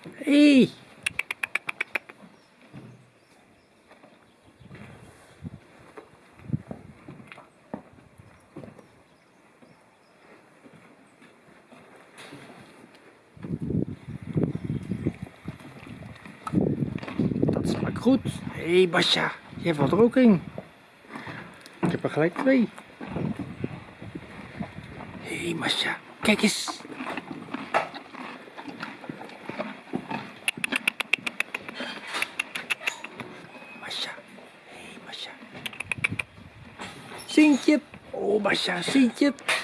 Hey. Dat smaakt goed. Hé hey Basja, jij valt er ook in. Ik heb er gelijk twee. Hé hey Basja, kijk eens. Basja, hé hey Basja. Sintje. Oh Basja, Sintje.